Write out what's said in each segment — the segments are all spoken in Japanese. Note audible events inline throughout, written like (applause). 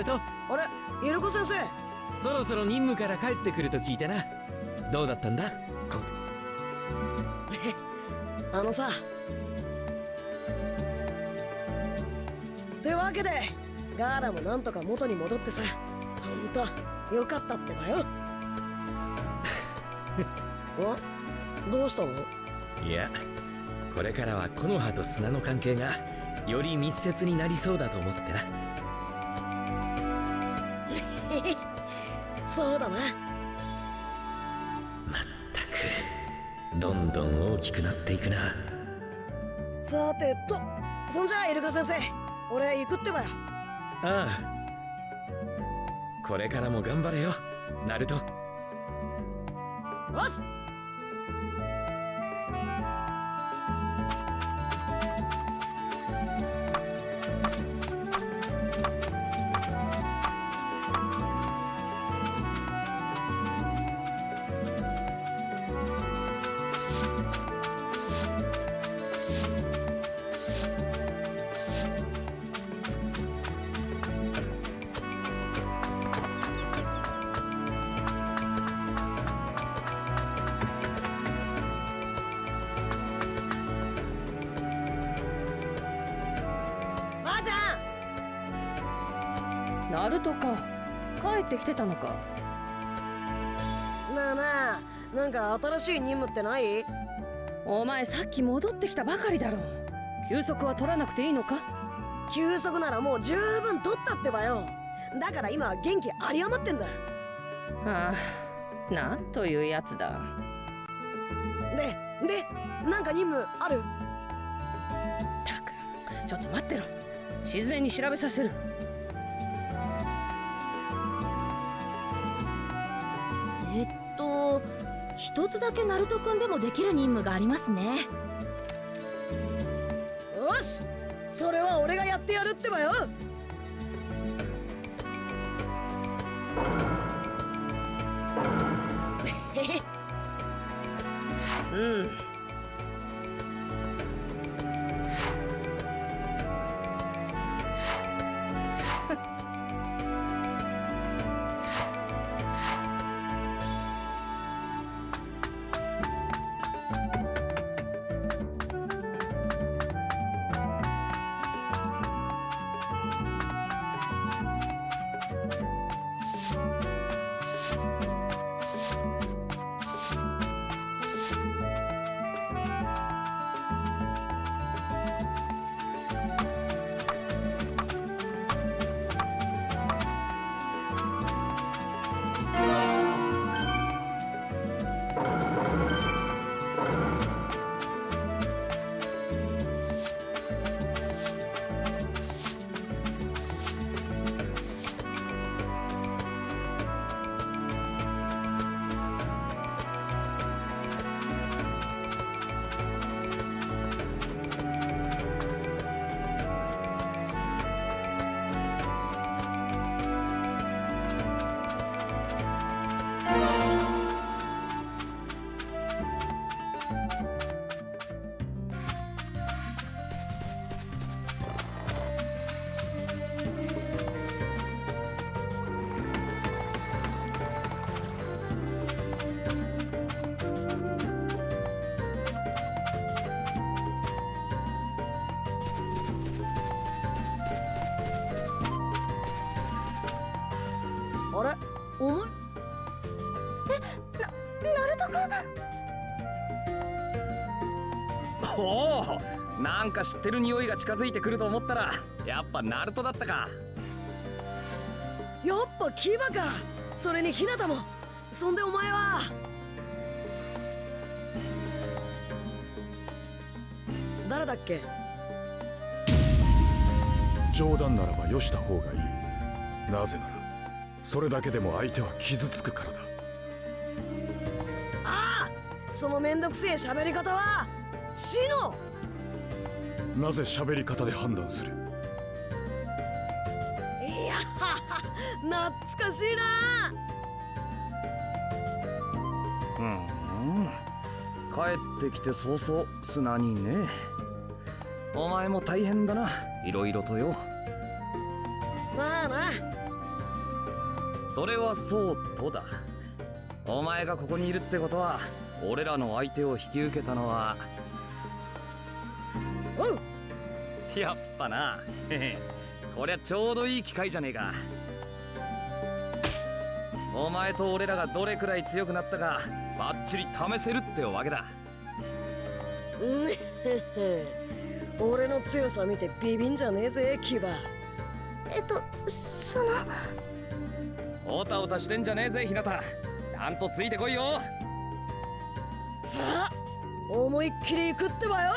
ルトあれ？イルコ先生。そろそろ任務から帰ってくると聞いてな。どうだったんだ？こ (laughs) あのさ。ってわけでガーラもなんとか元に戻ってさ。ほんとよかったってばよ。(laughs) お？どうしたの？いやこれからは木の葉と砂の関係がより密接になりそうだと思ってなそうだな。まったくどんどん大きくなっていくな。さてとそんじゃイルカ先生俺行くってばよ。ああ。これからも頑張れよナルト。おっすしい任務ってない？お前さっき戻ってきたばかりだろ。休息は取らなくていいのか？休息ならもう十分取ったってばよ。だから今は元気有り余ってんだ。ああなんというやつだ。ででなんか任務ある？たくちょっと待ってろ。自然に調べさせるつだけナルト君でもできる任務がありますね。よしそれは俺がやってやるってばよ。(laughs) うん。なんか知ってる匂いが近づいてくると思ったらやっぱナルトだったか。やっぱ牙か。それにヒナタも。そんでお前は。誰だっけ？冗談ならばよした方がいい。なぜならそれだけでも相手は傷つくからだ。ああそのめんどくせえ喋り方はシノなぜ喋り方で判断する？いや懐かしいなうん。帰ってきて早々砂にね。お前も大変だな。いろいろとよ。まあなそれはそうとだ。お前がここにいるってことは俺らの相手を引き受けたのはやっぱな。(laughs) こりゃちょうどいい機会じゃねえか。お前と俺らがどれくらい強くなったかバッチリ試せるってわけだ。(laughs) 俺の強さ見てビビんじゃねえぜキバ。えっとその。おたおたしてんじゃねえぜひなた。ちゃんとついてこいよ。さあ思いっきり行くってばよ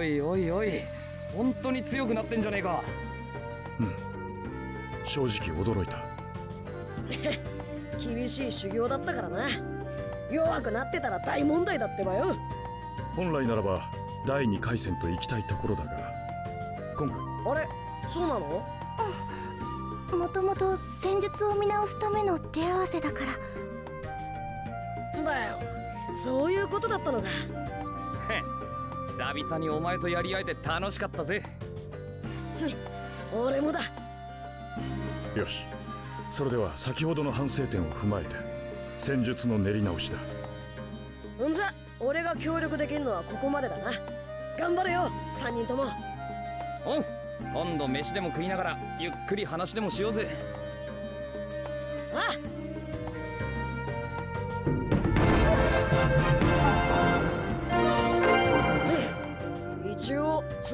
おいおいおい。本当に強くなってんじゃねえか。正直驚いた。(laughs) 厳しい修行だったからな。弱くなってたら大問題だってばよ。本来ならば第二回戦と行きたいところだが。今回。あれ？そうなの？もともと戦術を見直すための手合わせだから。だよ。そういうことだったのか。へ久々にお前とやり合えて楽しかったぜ。俺もだ。よし。それでは先ほどの反省点を踏まえて戦術の練り直しだ。んじゃ俺が協力できるのはここまでだな。頑張れよ3人とも。おう今度飯でも食いながらゆっくり話でもしようぜ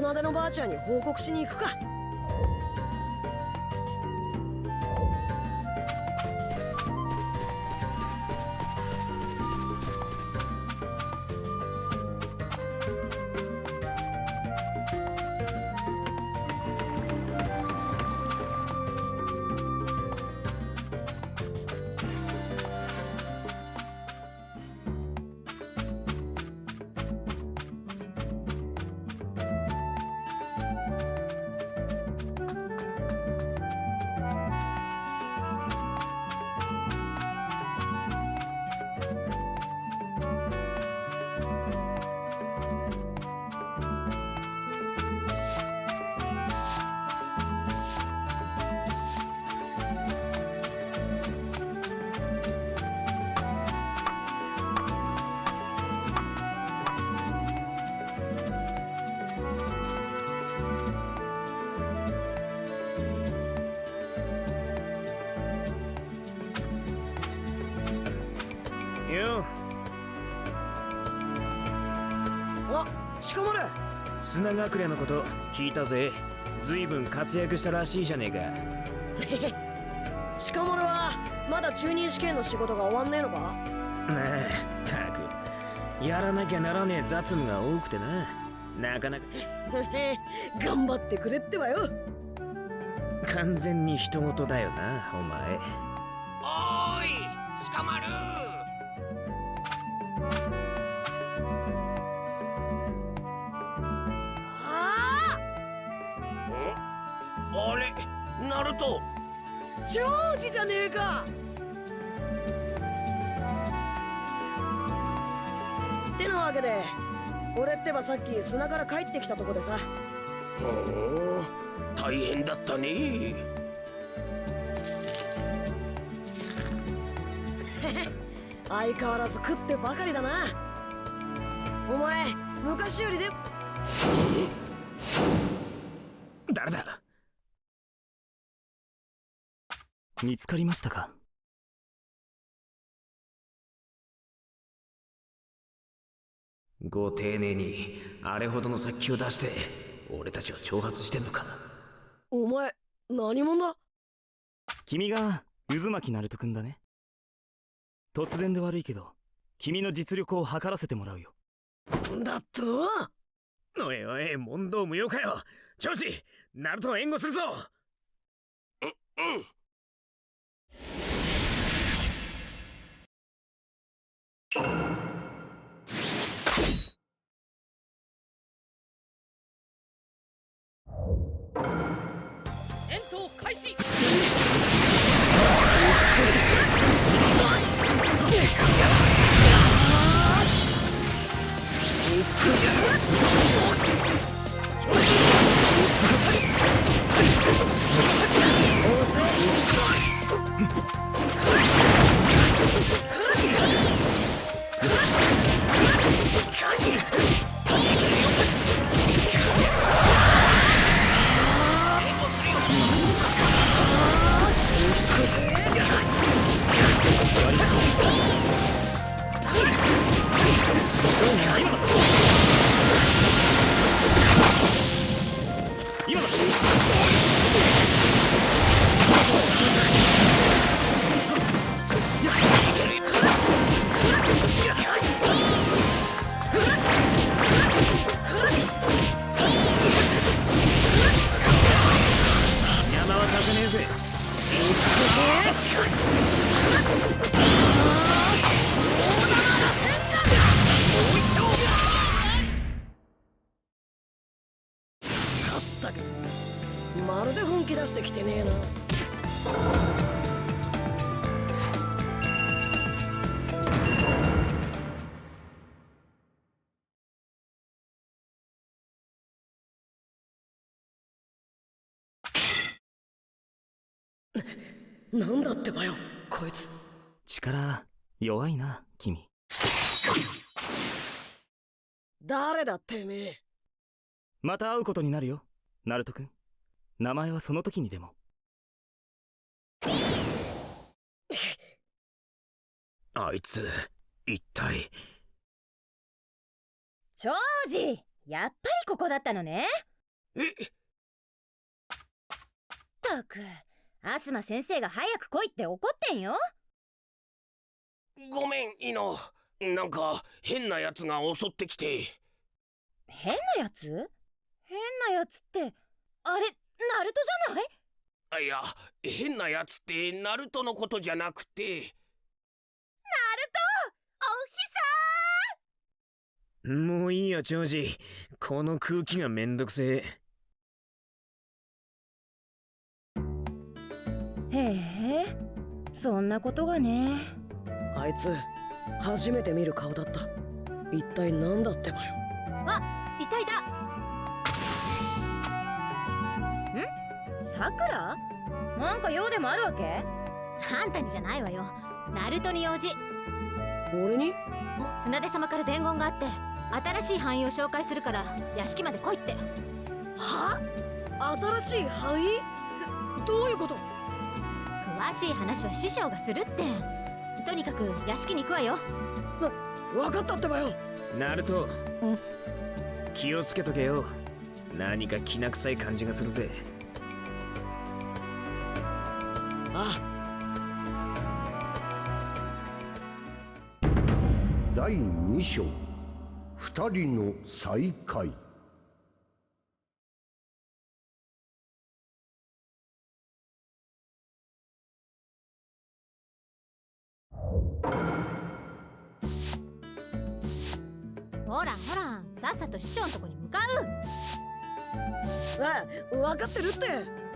応綱手のばあちゃんに報告しに行くか。たぜ。ずいぶん活躍したらしいじゃねえ鹿丸 (laughs) はまだ中任試験の仕事が終わんねえのか？かなあたく。やらなきゃならねえ雑務が多くてな。なかなか。(laughs) 頑張ってくれってばよ。完全に人事だよなお前あれナルトジョージじゃねえか。ってなわけで俺ってばさっき砂から帰ってきたとこでさ。ほう大変だったね。(laughs) 相変わらず食ってばかりだな。お前昔よりで。え？見つかりましたか？ご丁寧にあれほどの殺気を出して俺たちを挑発してんのかお前何者だ？君が渦巻ナルト君だね。突然で悪いけど君の実力を測らせてもらうよ。だとおいおい問答無用かよ。調子ナルトを援護するぞ。うん戦まるで本気出してきてねえな。(laughs) なんだってばよこいつ。力弱いな君。誰だてめえ。また会うことになるよナルト君名前はその時にでも。(laughs) あいつ一体。長司やっぱりここだったのね。え？ったくアスマ先生が早く来いって怒ってんよ。ごめんイノ。なんか変なやつが襲ってきて。変なやつ変なやつってあれナルトじゃない？あいや変なやつってナルトのことじゃなくて。おもういいよ長司この空気がめんどくせえ。へえそんなことがね。あいつ初めて見る顔だった。一体何だってばよ。いたさくらなんか用でもあるわけ？あんたにじゃないわよ。ナルトに用事。俺に？綱出様から伝言があって新しい範囲を紹介するから屋敷まで来いって。は？新しい範囲？どどういうこと？詳しい話は師匠がするって。とにかく屋敷に行くわよ。分かったってばよ。ナルト。うん。気をつけとけよ。何かきな臭い感じがするぜあ第2章。二人の再会。ほらほらさっさと師匠のとこに向かう。あ分かってるって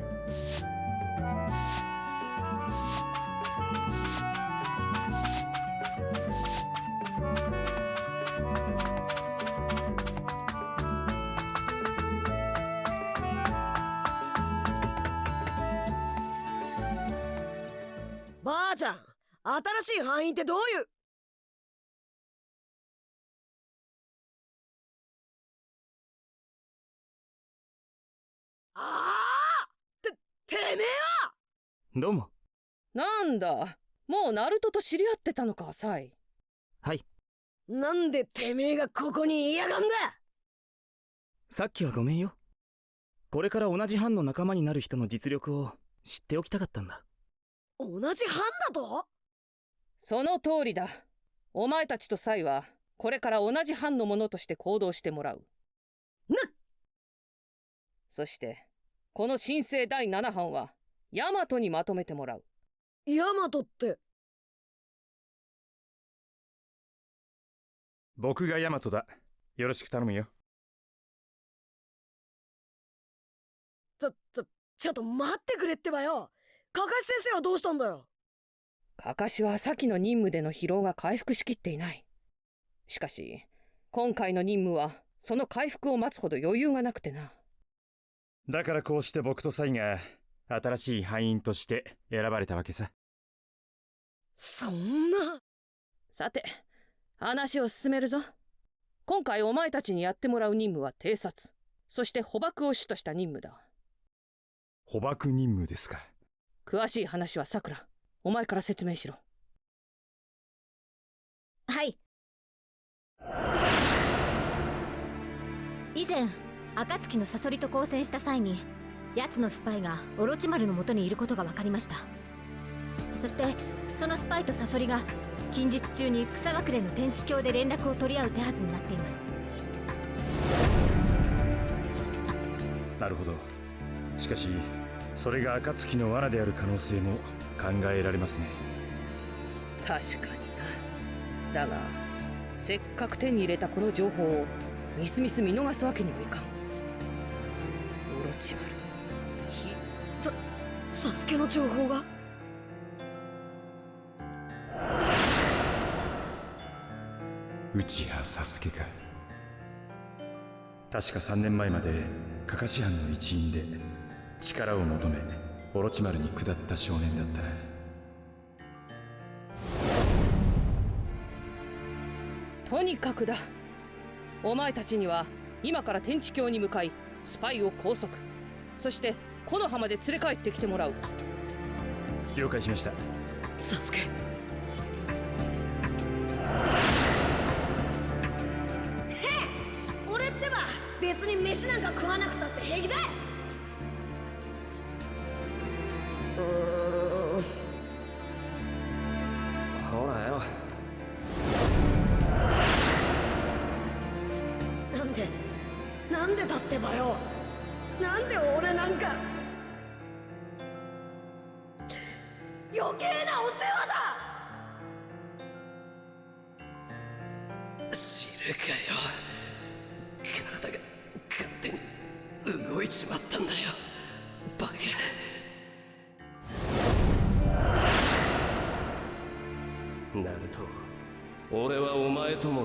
ばあちゃん新しい範囲ってどういう？ああててめえは！どうも。なんだ。もうナルトと知り合ってたのかサイはい。なんでてめえがここにいやがんだ！さっきはごめんよ。これから同じ班の仲間になる人の実力を知っておきたかったんだ同じ班だと？その通りだ。お前たちとサイはこれから同じ班の者として行動してもらう。なそしてこの新生第7班はヤマトにまとめてもらう。ヤマトって？僕がヤマトだ。よろしく頼むよ。ちょちょちょっと待ってくれってばよカカシ先生はどうしたんだよ？カカシは先の任務での疲労が回復しきっていない。しかし今回の任務はその回復を待つほど余裕がなくてな。だからこうして僕とサイが新しい班員として選ばれたわけさ。そんな？さて話を進めるぞ。今回お前たちにやってもらう任務は偵察。そして捕獲を主とした任務だ。捕獲任務ですか詳しい話はさくら。お前から説明しろ。はい。以前暁のサソリと交戦した際に奴のスパイがオロチマルの元にいることが分かりました。そしてそのスパイとサソリが近日中に草隠れの天地橋で連絡を取り合う手はずになっています。なるほど。しかしそれが暁の罠である可能性も考えられますね。確かにな。だがせっかく手に入れたこの情報をみすみす見逃すわけにもいかん。オロチマルひさサスケの情報が？内葉サスケか。確か3年前までカカシ班の一員で力を求めオロチマルに下った少年だったな。とにかくだ。お前たちには今から天地橋に向かいスパイを拘束。そして木の葉まで連れ帰ってきてもらう。了解しました。サスケ。俺ってば別に飯なんか食わなくたって平気だ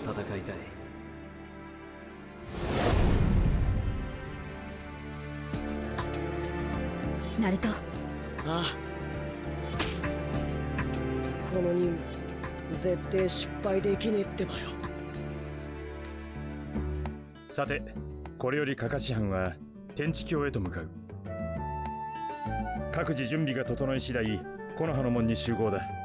戦いたい。ナルト。ああ。この任務絶対失敗できねえってばよ。さてこれよりカカシ班は天地橋へと向かう。各自準備が整い次第木の葉の門に集合だ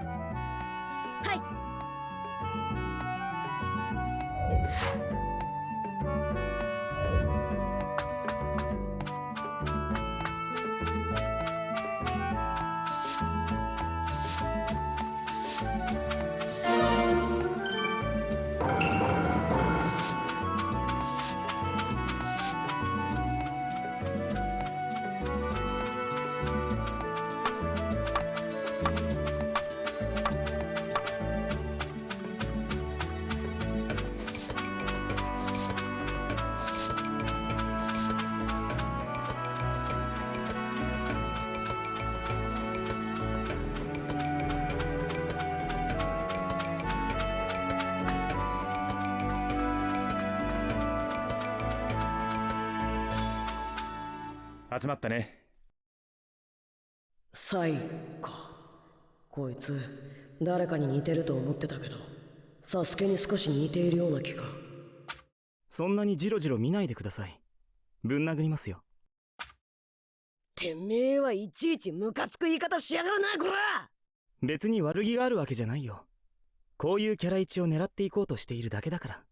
集まったね。サイか。こいつ誰かに似てると思ってたけどサスケに少し似ているような気が。そんなにジロジロ見ないでください。ぶん殴りますよ。てめえはいちいちムカつく言い方しやがるなこら！別に悪気があるわけじゃないよ。こういうキャラ位置を狙っていこうとしているだけだから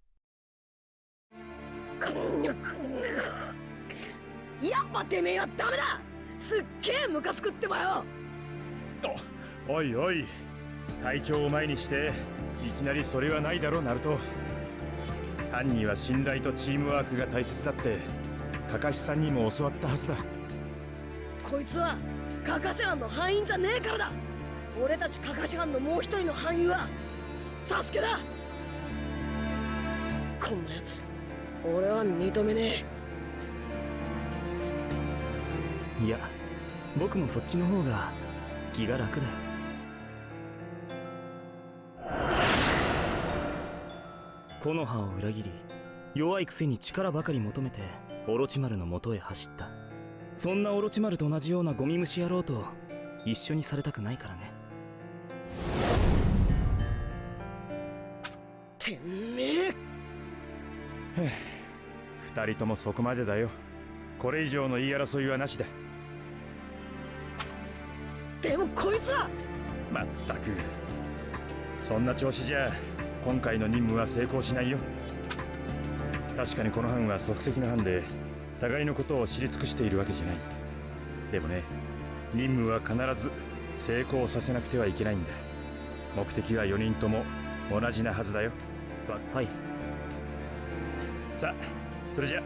やっぱてめえはダメだ！すっげえムカつくってばよ！おいおい隊長を前にしていきなりそれはないだろナルト。犯人は信頼とチームワークが大切だってカカシさんにも教わったはずだ。こいつはカカシ班の範囲じゃねえからだ！俺たちカカシ班のもう一人の範囲はサスケだ！こんなやつ俺は認めねいや僕もそっちの方が気が楽だ。よ木の葉を裏切り弱いくせに力ばかり求めてオロチマルの元へ走った。そんなオロチマルと同じようなゴミ虫野郎と一緒にされたくないからね。てめえ！二人ともそこまでだよ。これ以上の言い争いはなしだでもこいつは。まったく。そんな調子じゃ今回の任務は成功しないよ。確かにこの班は即席の班で互いのことを知り尽くしているわけじゃない。でもね任務は必ず成功させなくてはいけないんだ。目的は4人とも同じなはずだよ。わはい。さあそれじゃ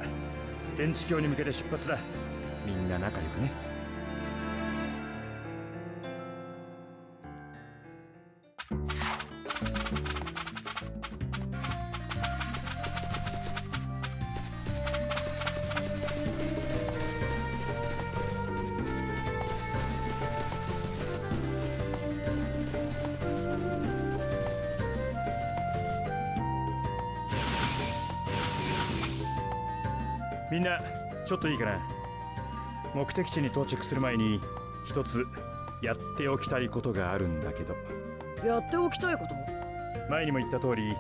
天地橋に向けて出発だ。みんな仲良くねちょっといいかな。目的地に到着する前に一つやっておきたいことがあるんだけど。やっておきたいこと？前にも言った通り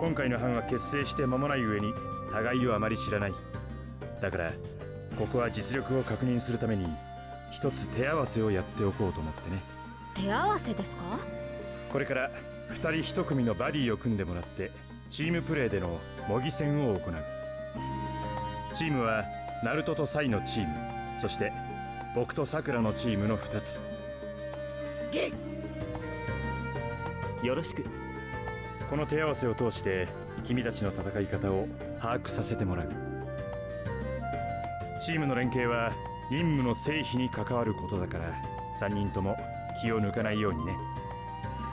今回の班は結成して間もない上に互いをあまり知らない。だからここは実力を確認するために一つ手合わせをやっておこうと思ってね。手合わせですか？これから2人1組のバディを組んでもらってチームプレーでの模擬戦を行う。チームはナルトとサイのチームそして僕とさくらのチームの2つ。ゲよろしく。この手合わせを通して君たちの戦い方を把握させてもらう。チームの連携は任務の成否に関わることだから3人とも気を抜かないようにね。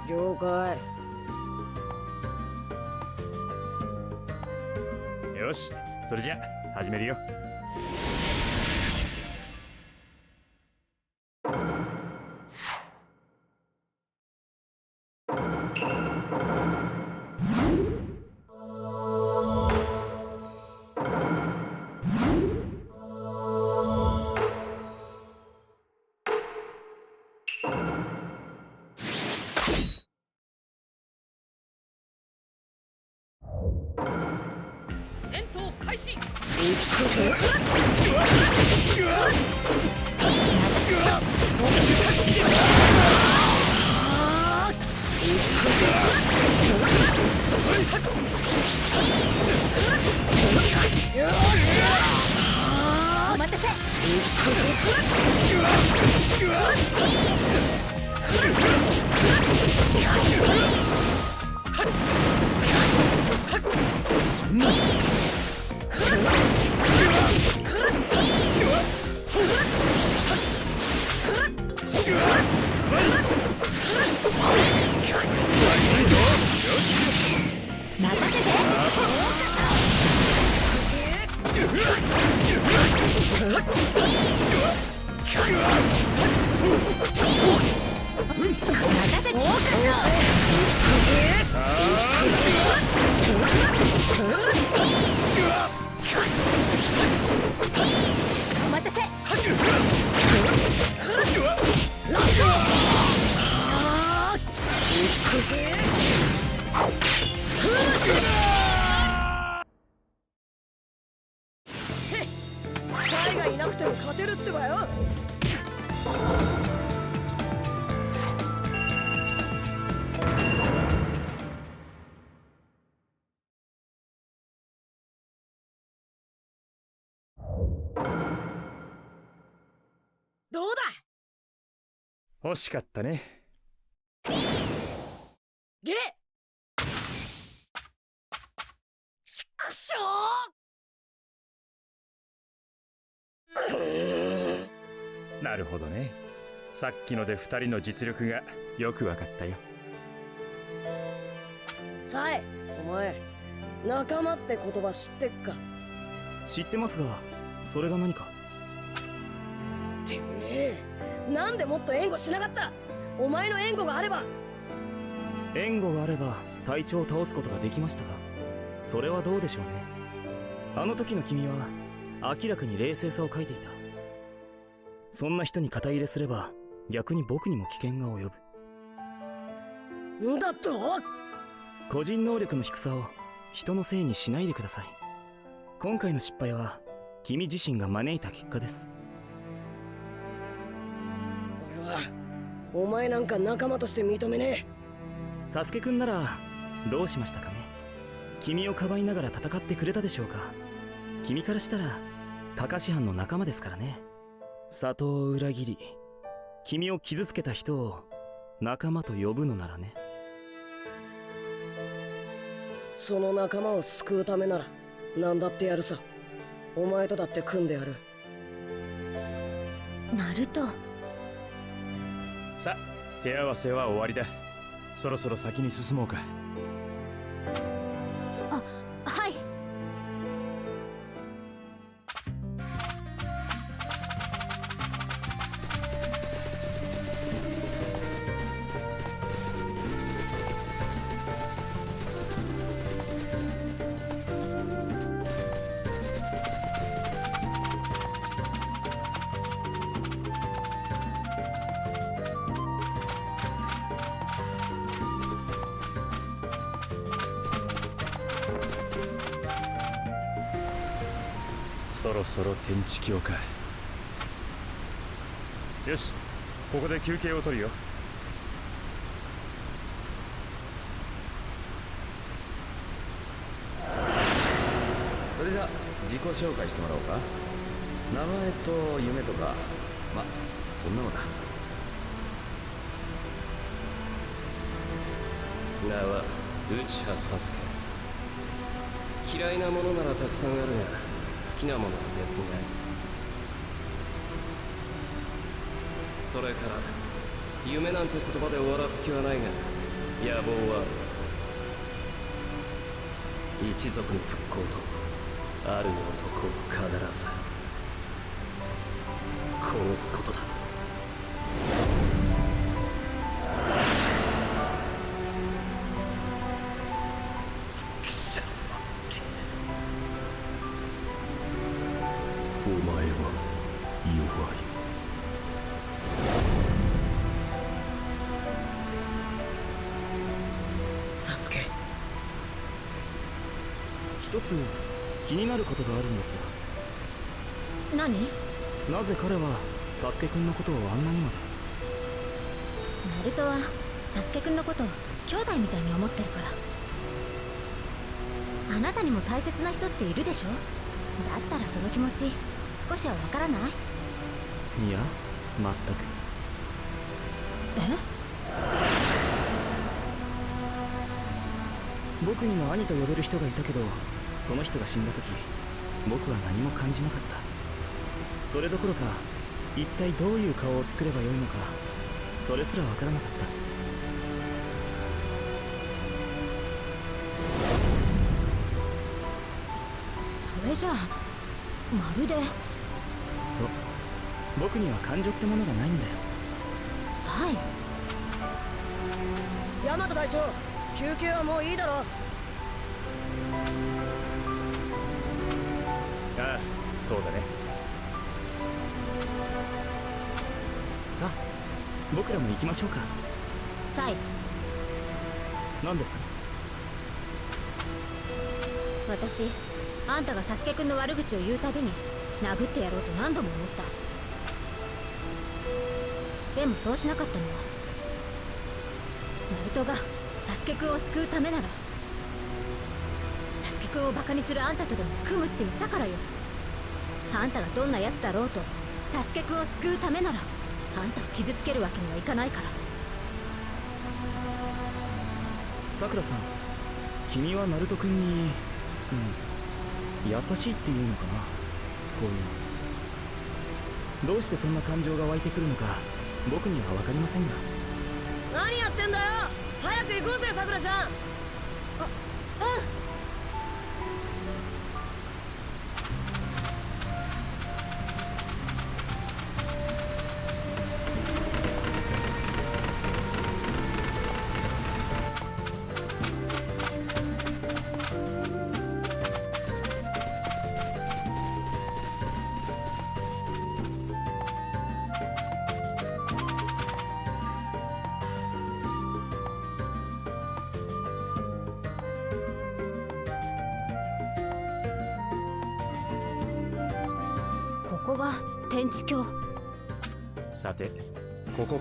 了解。よしそれじゃ始めるよどうだ欲しかったねるほどね。さっきので二人の実力がよくわかったよ。サイお前仲間って言葉知ってっか？知ってますがそれが何か？てめえなんでもっと援護しなかった？お前の援護があれば。援護があれば隊長を倒すことができましたがそれはどうでしょうね。あの時の君は明らかに冷静さを欠いていたそんな人に肩入れすれば逆に僕にも危険が及ぶ。んだと？個人能力の低さを人のせいにしないでください。今回の失敗は君自身が招いた結果です。俺はお前なんか仲間として認めねサスケくんならどうしましたかね？君をかばいながら戦ってくれたでしょうか？君からしたらカカシ班の仲間ですからね里を裏切り君を傷つけた人を仲間と呼ぶのならね。えその仲間を救うためなら何だってやるさ。お前とだって組んでやる。ナルト。さあ手合わせは終わりだ。そろそろ先に進もうかそろそろ天地境かよしここで休憩を取るよ。それじゃ自己紹介してもらおうか。名前と夢とかまそんなのだ。名は内葉サスケ嫌いなものならたくさんあるが好きなものは別にないそれから夢なんて言葉で終わらす気はないが野望はある一族の復興とある男を必ず殺すことだ。気になることがあるんです何？がなぜ彼はサスケくんのことをあんなにまで？ナルトはサスケくんのことを兄弟みたいに思ってるから。あなたにも大切な人っているでしょ？だったらその気持ち少しはわからない？いや全く。え？僕にも兄と呼べる人がいたけどその人が死んだ時僕は何も感じなかった。それどころか一体どういう顔を作ればよいのかそれすらわからなかった。それじゃあまるで。そう。僕には感情ってものがないんだよ。サイヤマト隊長休憩はもういいだろそうだね。さあ僕らも行きましょうか。サイ。何です？私あんたがサスケくんの悪口を言うたびに殴ってやろうと何度も思った。でもそうしなかったのはナルトがサスケくんを救うためならサスケくんをバカにするあんたとでも組むって言ったからよあんたがどんな奴だろうとサスケくんを救うためならあんたを傷つけるわけにはいかないから。さくらさん君はナルト君にうん優しいっていうのかなこういうの。どうしてそんな感情が湧いてくるのか僕には分かりませんが。何やってんだよ！早く行こうぜさくらちゃん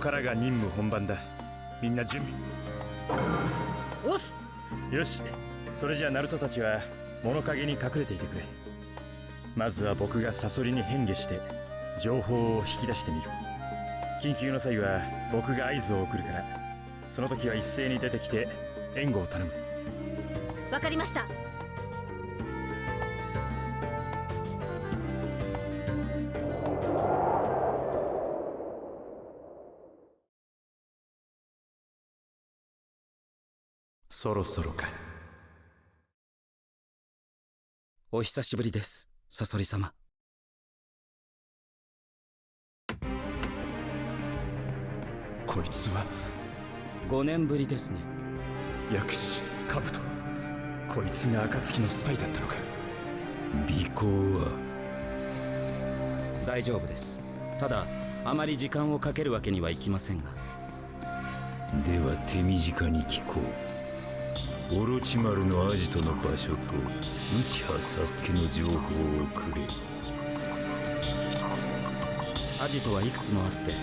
からが任務本番だ。みんな準備。おっすよし。それじゃあナルトたちは物陰に隠れていてくれ。まずは僕がサソリに変化して情報を引き出してみる。緊急の際は僕が合図を送るから。その時は一斉に出てきて援護を頼む。わかりましたそろそろかお久しぶりですサソリ様。こいつは。5年ぶりですね。薬師カブト。こいつが暁のスパイだったのか。尾行は。大丈夫です。ただあまり時間をかけるわけにはいきませんが。では手短に聞こうオロチマルのアジトの場所と内葉サスケの情報をくれ。アジトはいくつもあって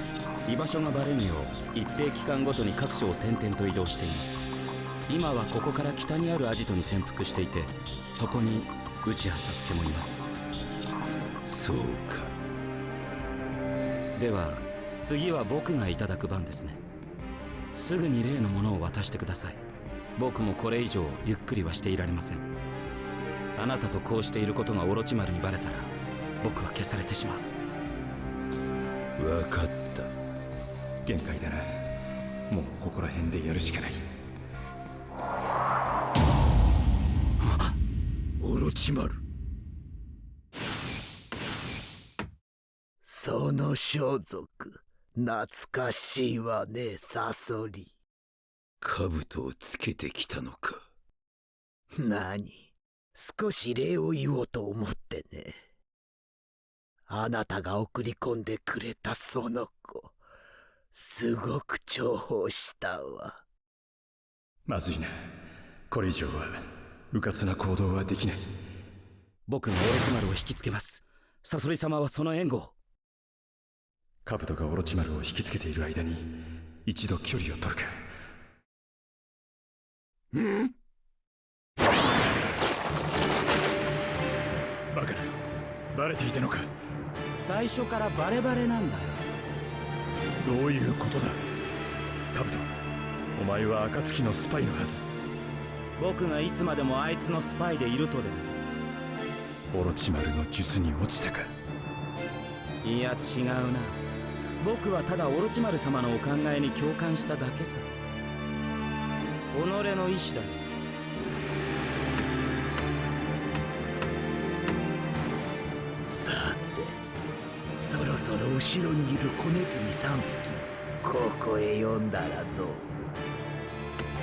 居場所がバレぬよう一定期間ごとに各所を転々と移動しています。今はここから北にあるアジトに潜伏していてそこに内葉サスケもいます。そうか。では次は僕がいただく番ですね。すぐに例のものを渡してください。僕もこれ以上ゆっくりはしていられません。あなたとこうしていることがオロチマルにバレたら僕は消されてしまう。分かった。限界だな。もうここら辺でやるしかない。オロチマル。その装束。懐かしいわねサソリ兜をつけてきたのか。何？少し礼を言おうと思ってね。あなたが送り込んでくれたその子すごく重宝したわ。まずいな。これ以上は迂闊な行動はできない。僕がオロチマルを引きつけます。サソリ様はその援護を。カブトがオロチマルを引きつけている間に一度距離を取るかんバカな。バレていたのか。最初からバレバレなんだよ。どういうことだ。カブトお前は暁のスパイのはず。僕がいつまでもあいつのスパイでいるとでも。オロチマルの術に落ちたか。いや違うな。僕はただオロチマル様のお考えに共感しただけさ己の意志ださてそろそろ後ろにいる子ネズミ3匹ここへ呼んだらどう？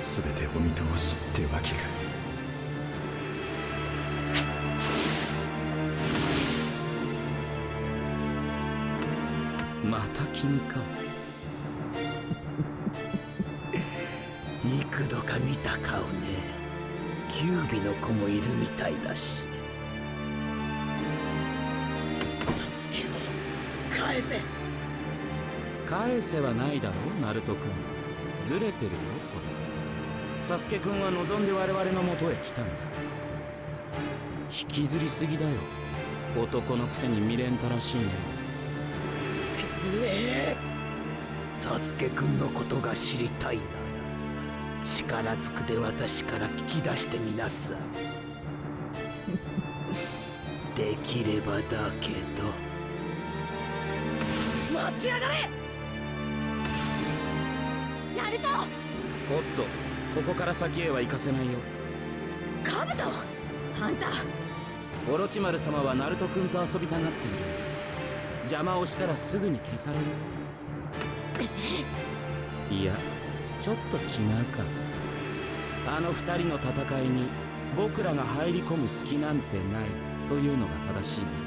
全てお見通しってわけかまた君か。幾度か見た顔ね。キュービの子もいるみたいだし。返せ。返せはないだろうナルト君ずれてるよそれ。サスケ君は望んで我々の元へ来たんだ。引きずりすぎだよ。男のくせに未練たらしいね。ねえサスケくんのことが知りたいな。ら力ずくで私から聞き出してみなさ (laughs) できればだけど。待ちやがれ！ナルトおっとここから先へは行かせないよ。カブト！あんたオロチマル様はナルト君と遊びたがっている。邪魔をしたらすぐに消される。(laughs) いやちょっと違うか。あの二人の戦いに僕らが入り込む隙なんてない。というのが正しいね。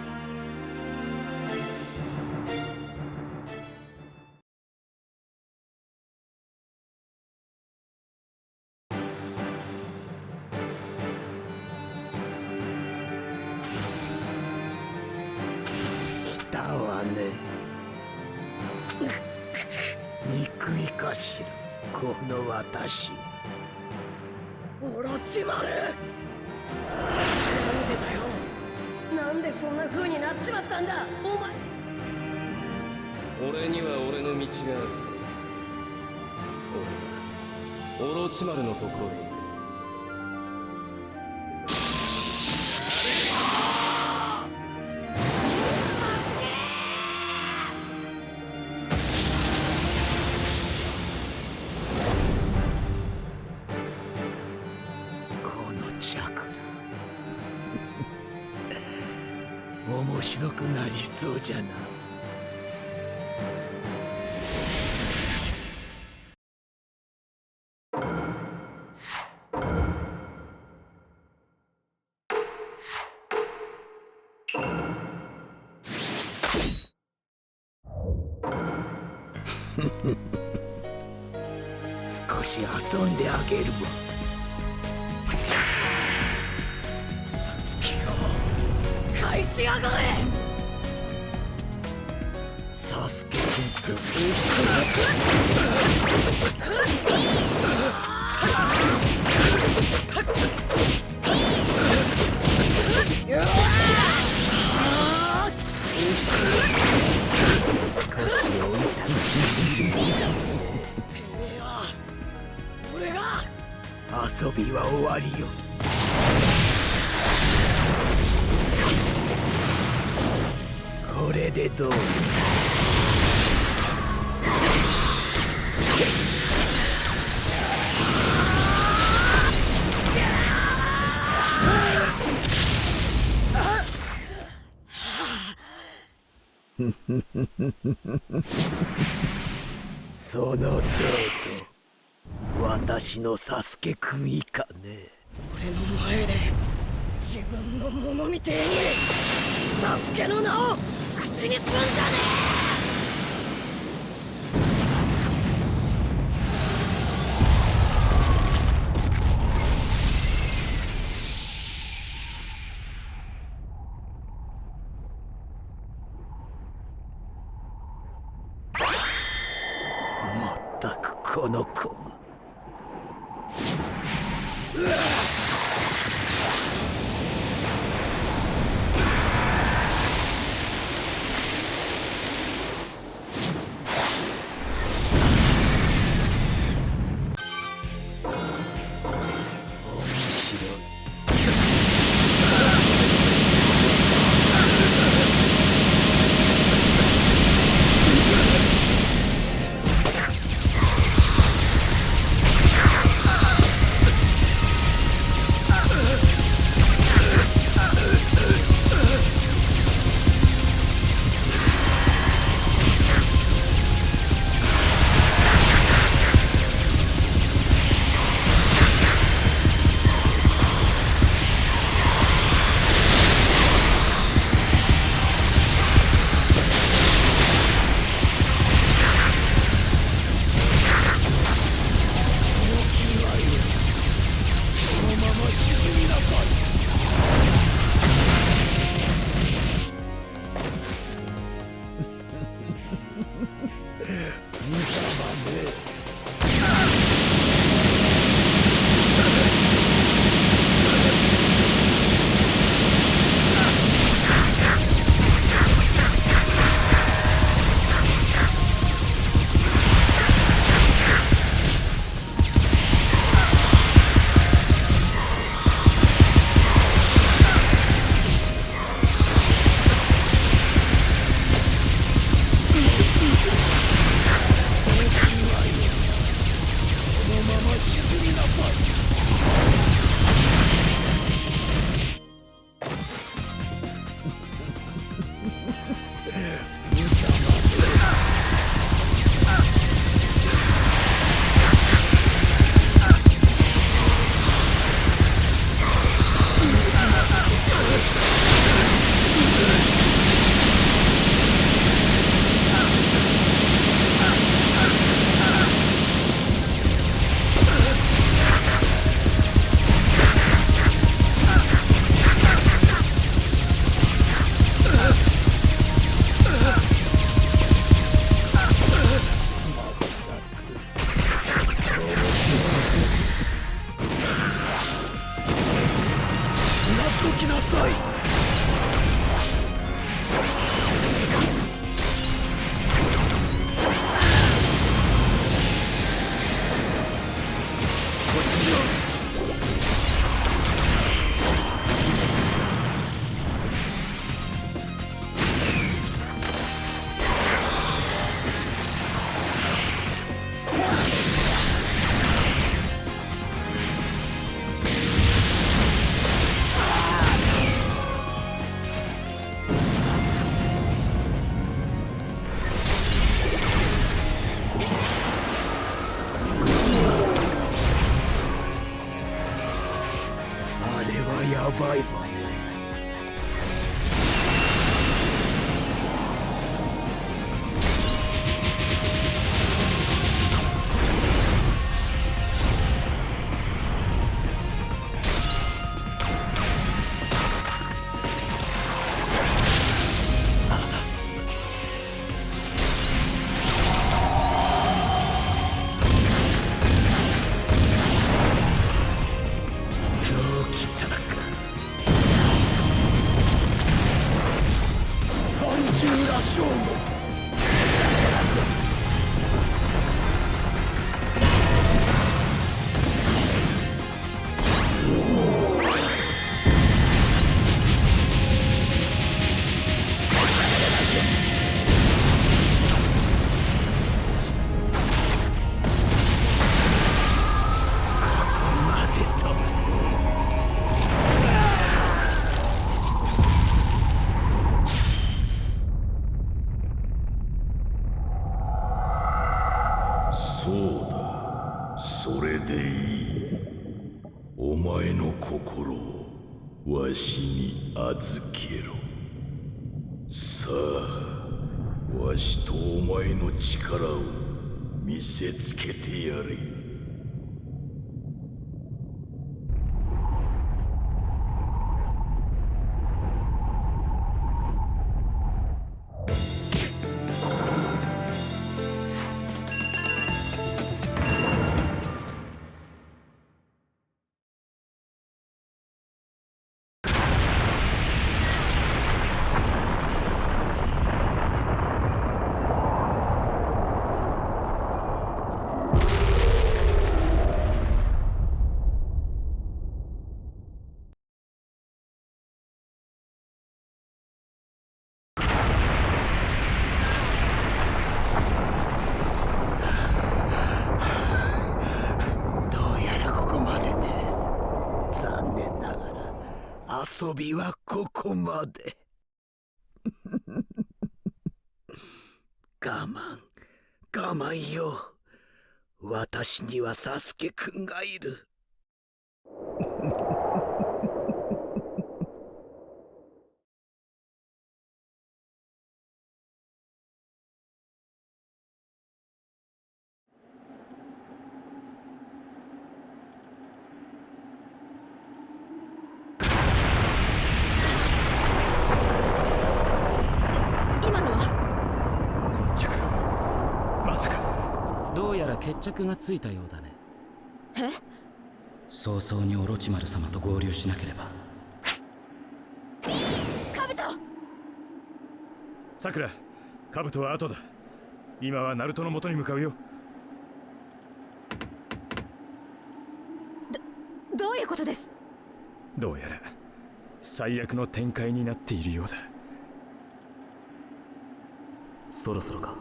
あげるわ。サスケを返しやがれ。サスケ君と少りよこれでどうその程度私のサスケくん以下ね。俺の前で自分のものみてえにサスケの名を口にすんじゃねえ！遊びはここまで。(laughs) 我慢我慢よ。私にはサスケくんがいる (laughs) 今のはこのチャクラまさかどうやら決着がついたようだね。え？早々にオロチマル様と合流しなければ。カブト！さくらカブトは後だ。今はナルトの元に向かうよ。どういうことです？どうやら最悪の展開になっているようだ。そろそろか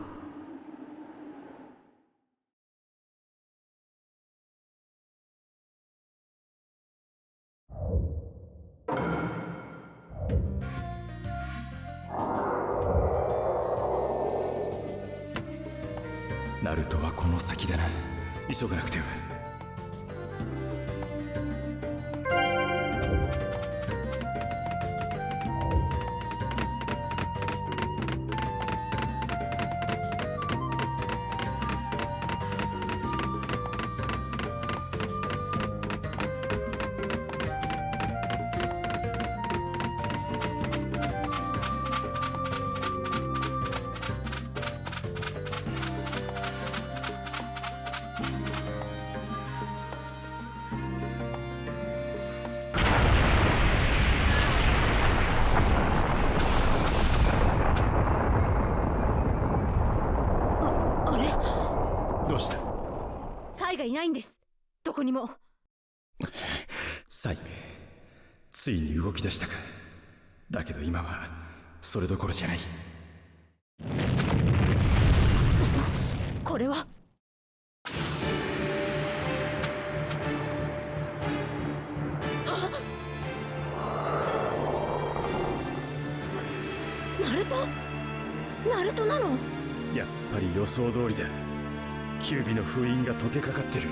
の封印が解けかかってる。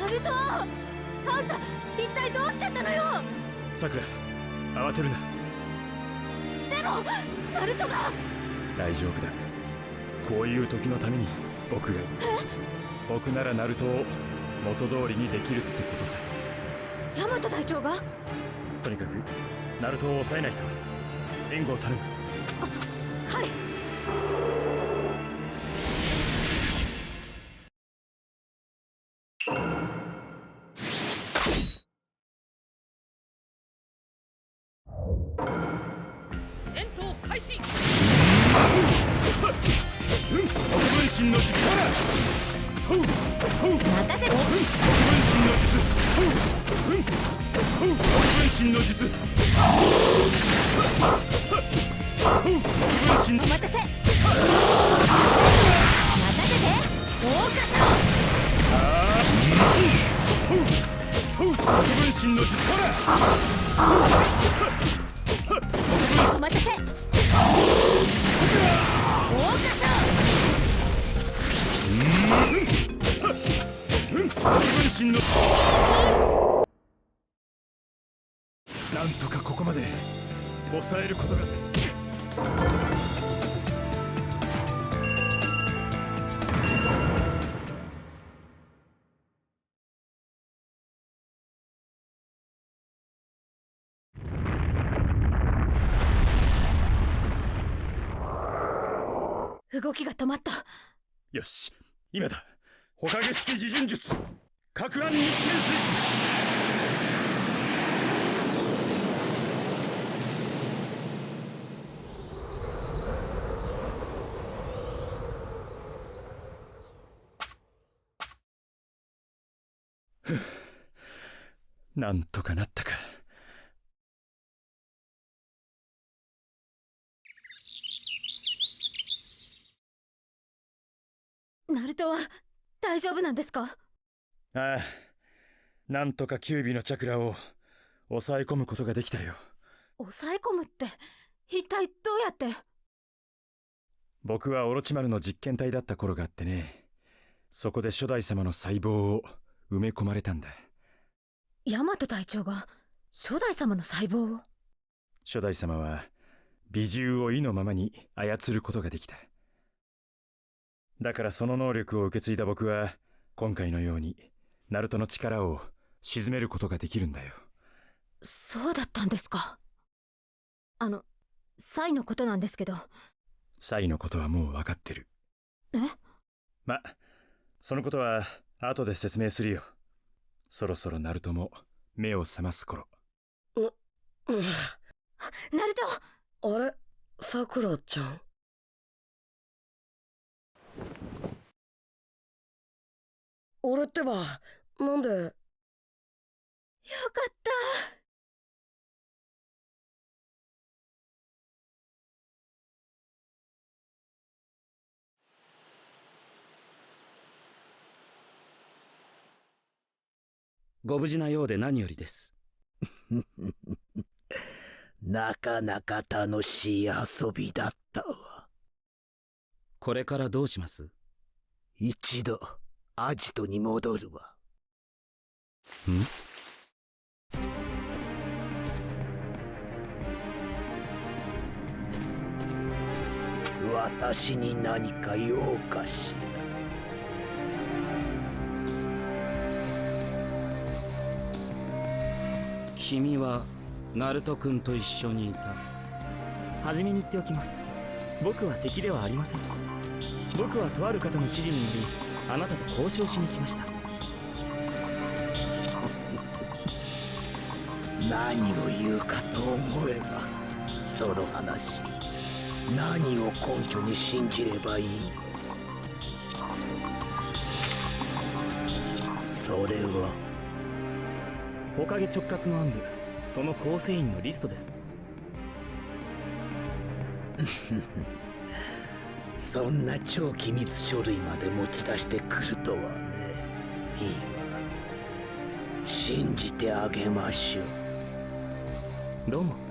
ナルト！あんた一体どうしちゃったのよ！さくら慌てるな。でもナルトが！大丈夫だ。こういう時のために僕が僕ならナルトを元通りにできるってことさ。ヤマト隊長が？とにかくナルトを抑えないと。援護を頼む身の術。分身お待たせ。任せて。桜花賞分身の術お待たせ桜花賞分身のな抑えることが動きが止まった。よし今だ。ほかげ式自陣術。各案日天水なんとかなったか。ナルトは大丈夫なんですか？ああなんとか九尾のチャクラを抑え込むことができたよ。抑え込むって一体どうやって？僕はオロチマルの実験体だった頃があってね。そこで初代様の細胞を埋め込まれたんだヤマト隊長が初代様の細胞を。初代様は美獣を意のままに操ることができた。だからその能力を受け継いだ僕は今回のようにナルトの力を鎮めることができるんだよ。そうだったんですか。あのサイのことなんですけど。サイのことはもう分かってる。え？まそのことは後で説明するよそろそろナルトも目を覚ます頃。うんナルト！あれ？さくらちゃん？俺ってばなんで？よかったご無事なようで何よりです。(laughs) なかなか楽しい遊びだったわ。これからどうします？一度アジトに戻るわ。ん？私に何か用かし君はナルト君と一緒にいた。初めに言っておきます。僕は敵ではありません。僕はとある方の指示によりあなたと交渉しに来ました。何を言うかと思えばその話何を根拠に信じればいい？それはおかげ直轄の暗部その構成員のリストです。(laughs) そんな超機密書類まで持ち出してくるとはね。いい。わ信じてあげましょう。どうも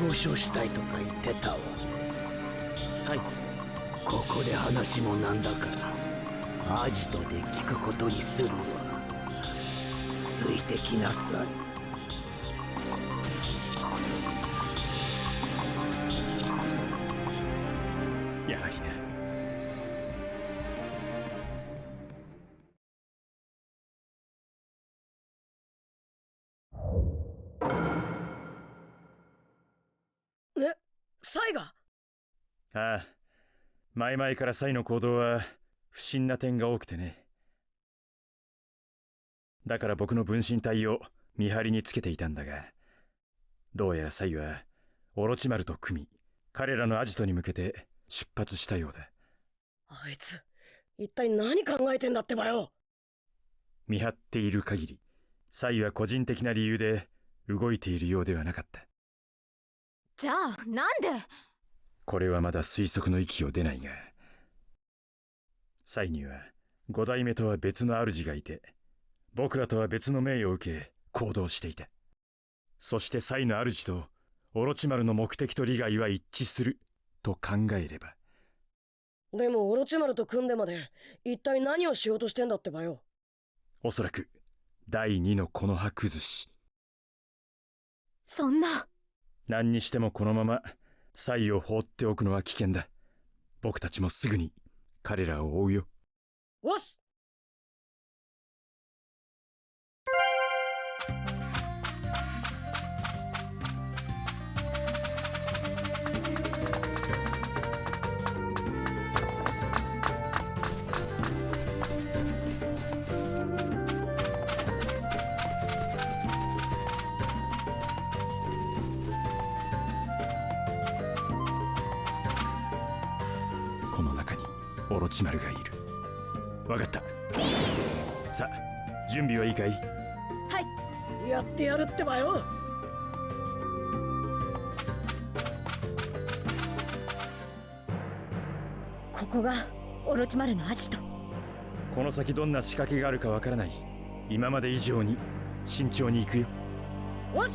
交渉したいとか言ってたわね。はい。ここで話もなんだからアジトで聞くことにするわ。ついてきなさいああ前々からサイの行動は不審な点が多くてね。だから僕の分身体を見張りにつけていたんだがどうやらサイはオロチマルと組み彼らのアジトに向けて出発したようだ。あいつ一体何考えてんだってばよ。見張っている限りサイは個人的な理由で動いているようではなかった。じゃあなんで？これはまだ推測の域を出ないが。サイには五代目とは別の主がいて僕らとは別の命を受け行動していた。そしてサイの主とオロチマルの目的と利害は一致する。と考えれば。でもオロチマルと組んでまで一体何をしようとしてんだってばよ。おそらく第二のこの葉崩し。そんな。何にしてもこのままサイを放っておくのは危険だ。僕たちもすぐに彼らを追うよ。おっすチマルがいる。わかった。さあ準備はいいかい？はい。やってやるってばよ。ここがオロチマルのアジト。この先どんな仕掛けがあるかわからない。今まで以上に慎重に行くよ。わっ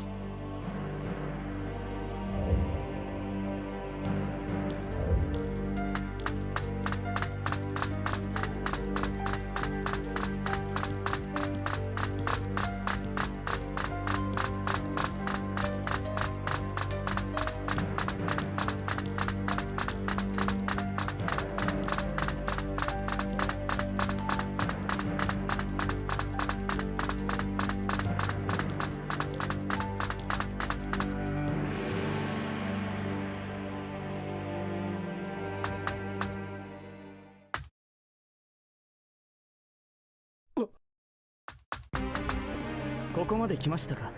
すここまで来ましたか？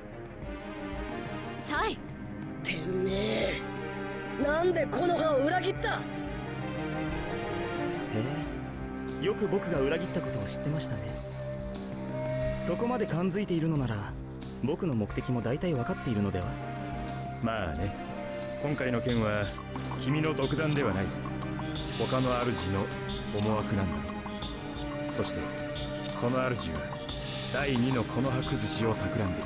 サイ。てめえ。なんでこの葉を裏切った？へえ。よく僕が裏切ったことを知ってましたね。そこまで感づいているのなら僕の目的も大体分かっているのでは。まあね。今回の件は君の独断ではない。他の主の思惑なんだそしてその主は第二のこの葉崩しを企んでい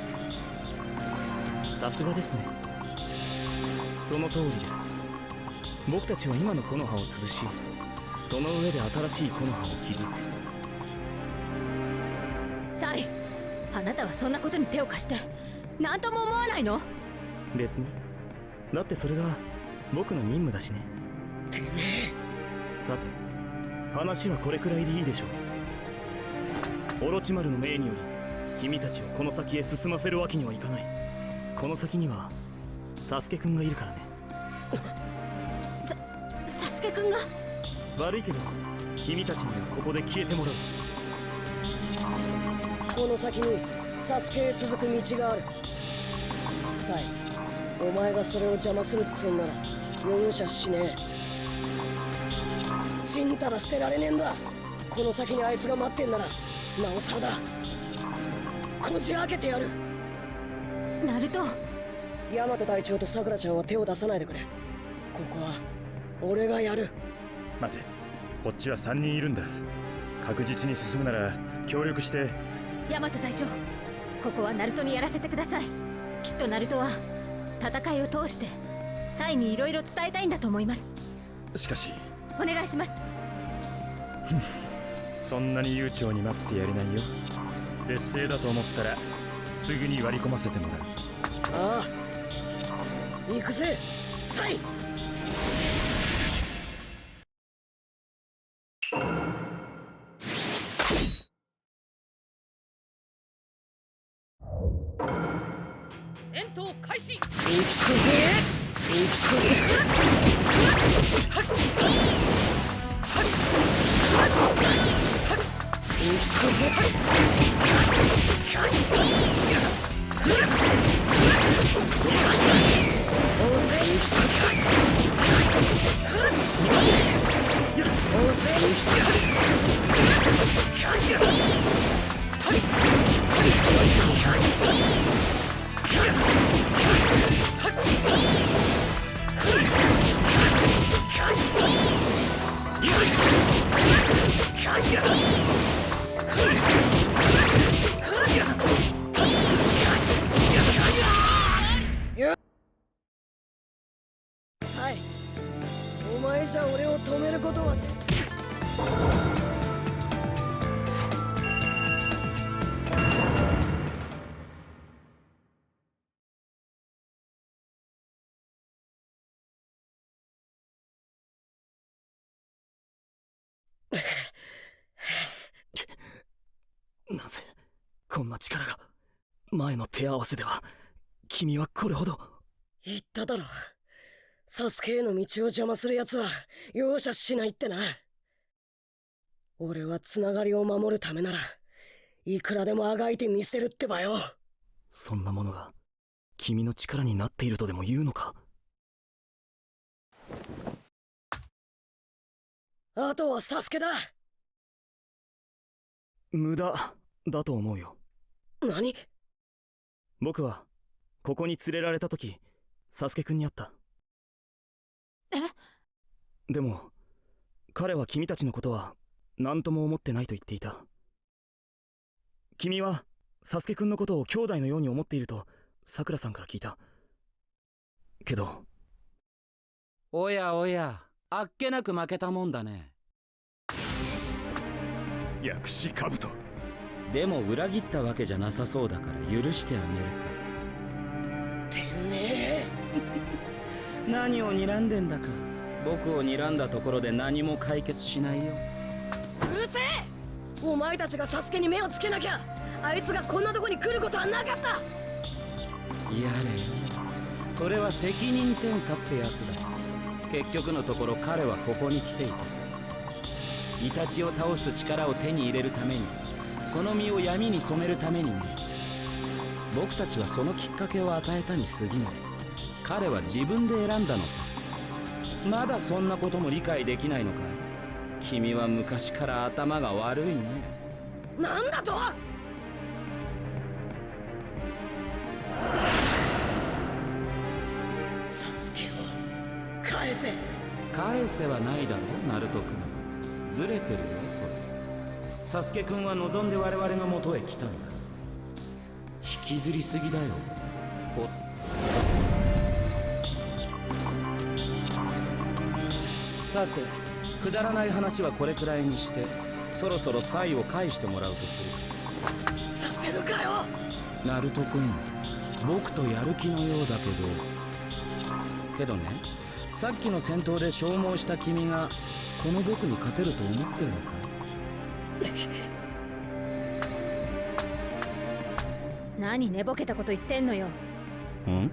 る。さすがですね。その通りです。僕たちは今の木の葉を潰しその上で新しい木の葉を築く。サイあなたはそんなことに手を貸して何とも思わないの？別に。だってそれが僕の任務だしね。てめえ。さて話はこれくらいでいいでしょうオロチマルの命により君たちをこの先へ進ませるわけにはいかない。この先にはサスケくんがいるからね。サスケくんが？悪いけど君たちにはここで消えてもらう。この先にサスケへ続く道がある。サイお前がそれを邪魔するっつうんなら容赦しねえ。ちんたらしてられねえんだ。この先にあいつが待ってんならなおさらだ。こじ開けてやる。ナルト。ヤマト隊長とさくらちゃんは手を出さないでくれ。ここは俺がやる。待て。こっちは3人いるんだ。確実に進むなら協力して。ヤマト隊長。ここはナルトにやらせてください。きっとナルトは戦いを通してサイに色々伝えたいんだと思います。しかし。お願いします (laughs) そんなに悠長に待ってやれないよ。劣勢だと思ったらすぐに割り込ませてもらう。ああ行くぜ。サイこんな力が前の手合わせでは君はこれほど。言っただろサスケへの道を邪魔する奴は容赦しないってな。俺はつながりを守るためならいくらでもあがいてみせるってばよ。そんなものが君の力になっているとでも言うのか？あとはサスケだ。無駄だと思うよ何？僕はここに連れられた時サスケくんに会った。え？でも彼は君たちのことは何とも思ってないと言っていた。君はサスケくんのことを兄弟のように思っているとさくらさんから聞いた。けど。おやおやあっけなく負けたもんだね。薬師兜でも裏切ったわけじゃなさそうだから許してあげるか。てめえ。何を睨んでんだか。僕を睨んだところで何も解決しないよ。うるせえ。お前たちがサスケに目をつけなきゃ。あいつがこんなとこに来ることはなかった。やれよ。それは責任転嫁ってやつだ。結局のところ彼はここに来ていたさ。イタチを倒す力を手に入れるためにその身を闇に染めるためにね。僕たちはそのきっかけを与えたに過ぎない。彼は自分で選んだのさ。まだそんなことも理解できないのか。君は昔から頭が悪いね。なんだと！サスケを返せ。返せはないだろナルト君。ずれてるよそれサスケ君は望んで我々の元へ来たんだ。引きずりすぎだよ。ほっ。さてくだらない話はこれくらいにしてそろそろサイを返してもらうとする。させるかよ。ナルト君僕とやる気のようだけど。けどねさっきの戦闘で消耗した君がこの僕に勝てると思ってるのか？(laughs) 何寝ぼけたこと言ってんのよ。ん？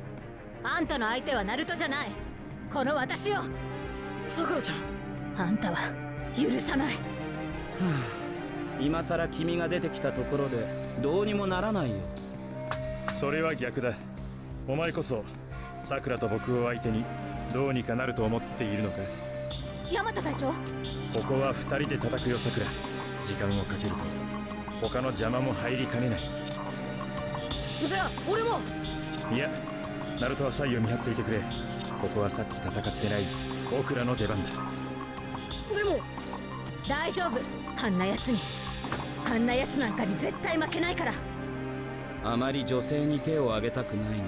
あんたの相手はナルトじゃない。この私よさくらちゃん。あんたは許さない。今さら君が出てきたところでどうにもならないよ。それは逆だ。お前こそさくらと僕を相手にどうにかなると思っているのか。山田隊長。ここは二人で叩くよさくら時間をかけると。他の邪魔も入りかねない。じゃあ俺も。いやナルトはサイを見張っていてくれ。ここはさっき戦ってない僕らの出番だ。でも大丈夫。あんな奴に。あんな奴なんかに絶対負けないから。あまり女性に手を挙げたくないが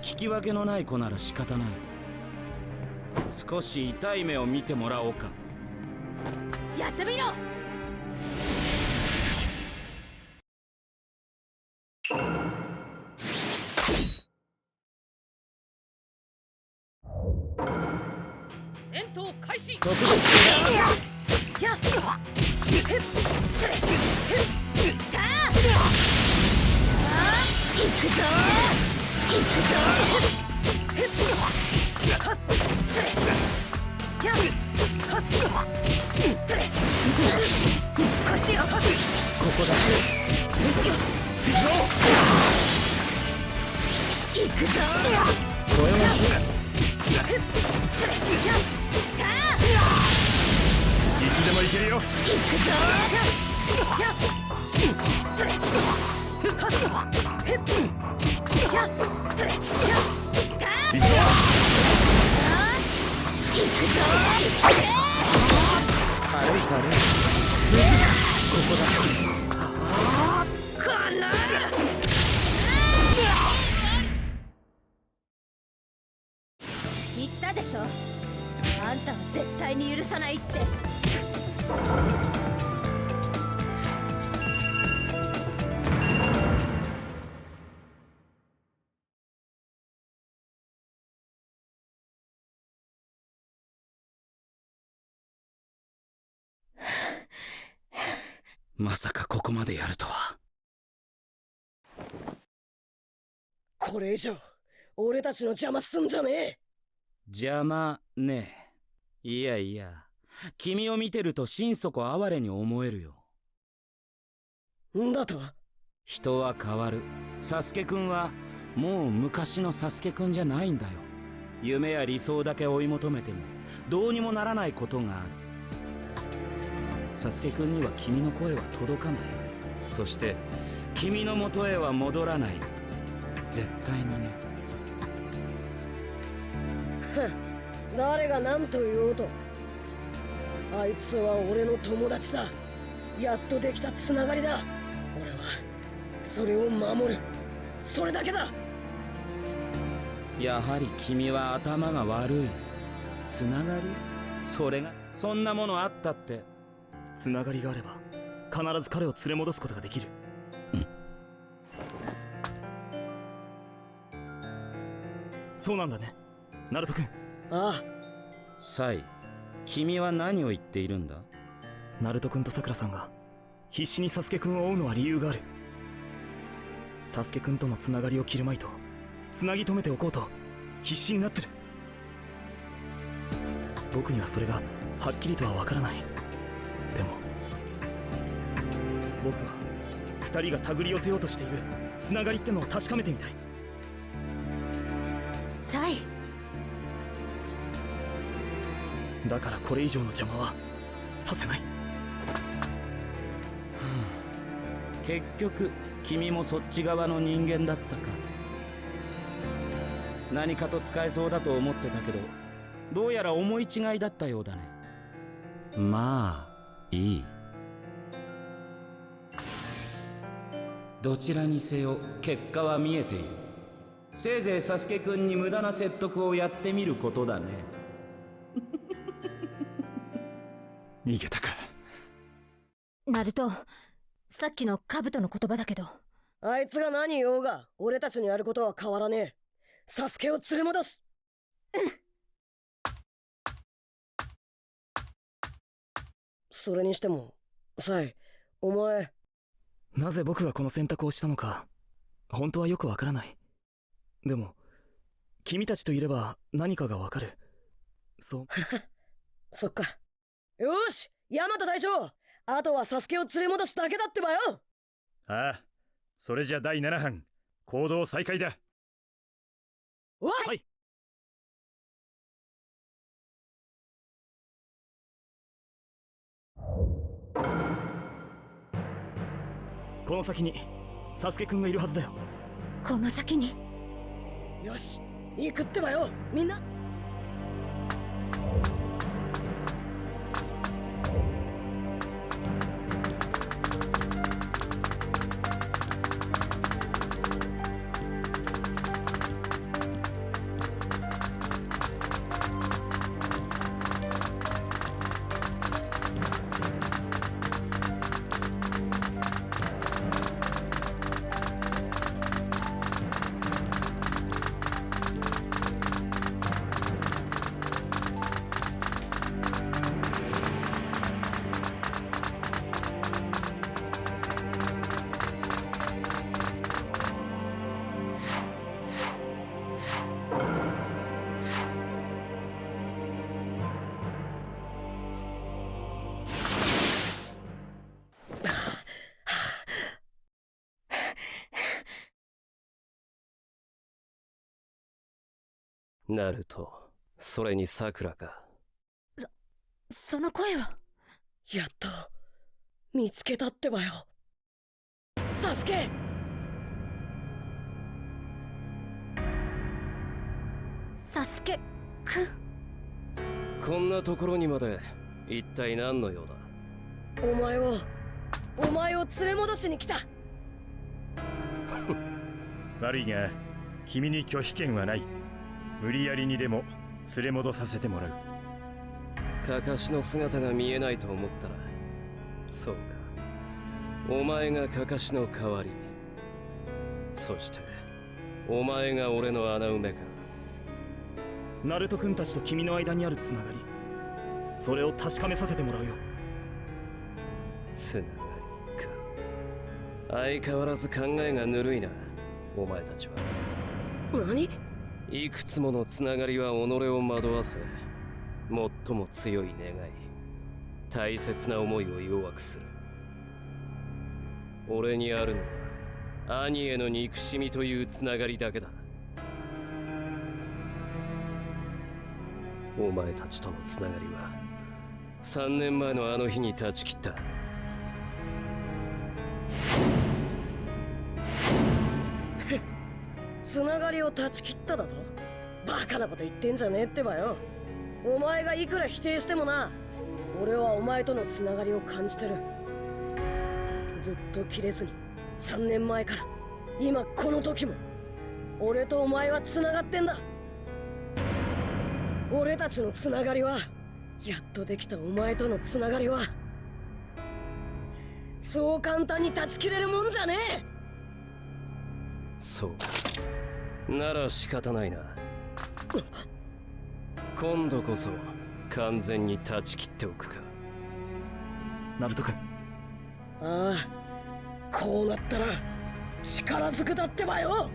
聞き分けのない子なら仕方ない。少し痛い目を見てもらおうか。やってみろ行くぞ。ましでも行けるよ行くぞ軽い軽いここだ言ったでしょ？あんたは絶対に許さないって。まさかここまでやるとは。これ以上俺たちの邪魔すんじゃねえ。邪魔ねえいやいや。君を見てると心底哀れに思えるよ。んだと？人は変わる。サスケくんはもう昔のサスケくんじゃないんだよ。夢や理想だけ追い求めてもどうにもならないことがある。サスケくんには君の声は届かない。そして君の元へは戻らない。絶対にね誰が何と言おうと。あいつは俺の友達だ。やっとできたつながりだ。俺はそれを守る。それだけだ。やはり君は頭が悪い。つながりそれが？そんなものあったって。つながりがあれば必ず彼を連れ戻すことができる。そうなんだね。ナルト君ああ。サイ君は何を言っているんだ？ナルト君とさくらさんが必死にサスケ君を追うのは理由がある。サスケ君とのつながりを切るまいとつなぎ止めておこうと必死になってる。僕にはそれがはっきりとはわからない。でも僕は二人が手繰り寄せようとしているつながりってのを確かめてみたい。サイだからこれ以上の邪魔はさせない。結局君もそっち側の人間だったか。何かと使えそうだと思ってたけどどうやら思い違いだったようだね。まあいい。どちらにせよ結果は見えている。せいぜいサスケくんに無駄な説得をやってみることだね。逃げたか。ナルトさっきのカブトの言葉だけど。あいつが何言おうが俺たちにやることは変わらねえ。サスケを連れ戻す。それにしてもサイお前。なぜ僕がこの選択をしたのか本当はよくわからない。でも君たちといれば何かがわかる。そう。(laughs) そっかよーしヤマト隊長。あとはサスケを連れ戻すだけだってばよ。ああそれじゃ第7班。行動再開だ。わっ、はい。この先にサスケくんがいるはずだよ。この先に？よし行くってばよみんなナルトそれにさくらかその声はやっと見つけたってばよ。サスケ！サスケくん。こんなところにまで一体何の用だ？お前をお前を連れ戻しに来た。悪いが君に拒否権はない無理やりにでも連れ戻させてもらう。カカシの姿が見えないと思ったらそうか。お前がカカシの代わり。そしてお前が俺の穴埋めか。ナルト君たちと君の間にあるつながり。それを確かめさせてもらうよ。つながりか。相変わらず考えがぬるいなお前たちは。何？いくつものつながりは己を惑わせ最も強い願い大切な思いを弱くする。俺にあるのは兄への憎しみというつながりだけだ。お前たちとのつながりは3年前のあの日に断ち切った。つながりを断ち切っただと？バカなこと言ってんじゃねえってばよ。お前がいくら否定してもな俺はお前とのつながりを感じてる。ずっと切れずに3年前から今この時も俺とお前はつながってんだ。俺たちのつながりはやっとできたお前とのつながりはそう簡単に断ち切れるもんじゃねえ。そう。なら仕方ないな。今度こそ完全に断ち切っておくか。ナルト君。ああこうなったら力ずくだってばよ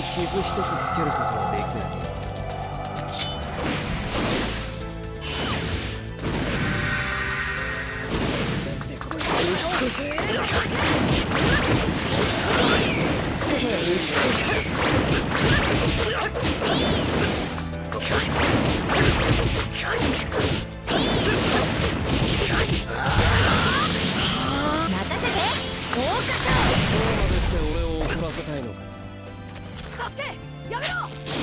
に傷一つつけることはできない任せて。豪華賞そうまでして俺を怒らせたいのか。助けやめろ